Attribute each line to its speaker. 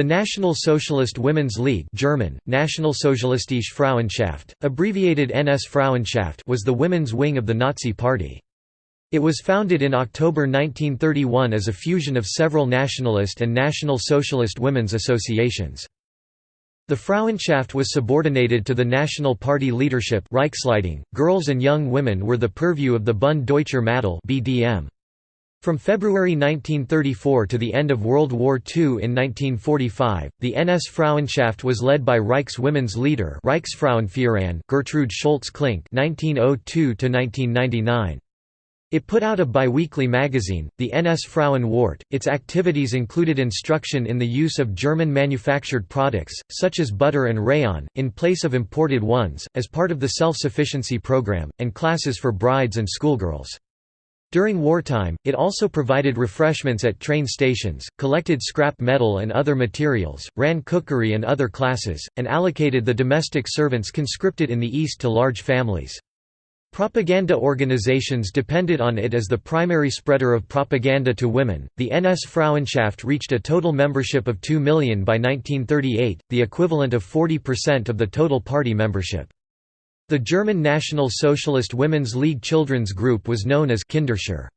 Speaker 1: The National Socialist Women's League German, Nationalsozialistische Frauenschaft, abbreviated NS Frauenschaft was the women's wing of the Nazi Party. It was founded in October 1931 as a fusion of several nationalist and National Socialist women's associations. The Frauenschaft was subordinated to the National Party leadership Reichsleitung. .Girls and young women were the purview of the Bund Deutscher Mädel BDM. From February 1934 to the end of World War II in 1945, the NS Frauenschaft was led by Reich's women's leader Reichsfrauenführerin Gertrude Scholtz-Klink (1902–1999). It put out a biweekly magazine, the NS Frauen Warte. Its activities included instruction in the use of German manufactured products, such as butter and rayon, in place of imported ones, as part of the self-sufficiency program, and classes for brides and schoolgirls. During wartime, it also provided refreshments at train stations, collected scrap metal and other materials, ran cookery and other classes, and allocated the domestic servants conscripted in the East to large families. Propaganda organizations depended on it as the primary spreader of propaganda to women. The NS Frauenschaft reached a total membership of 2 million by 1938, the equivalent of 40% of the total party membership. The German National Socialist Women's League children's group was known as Kinderschar.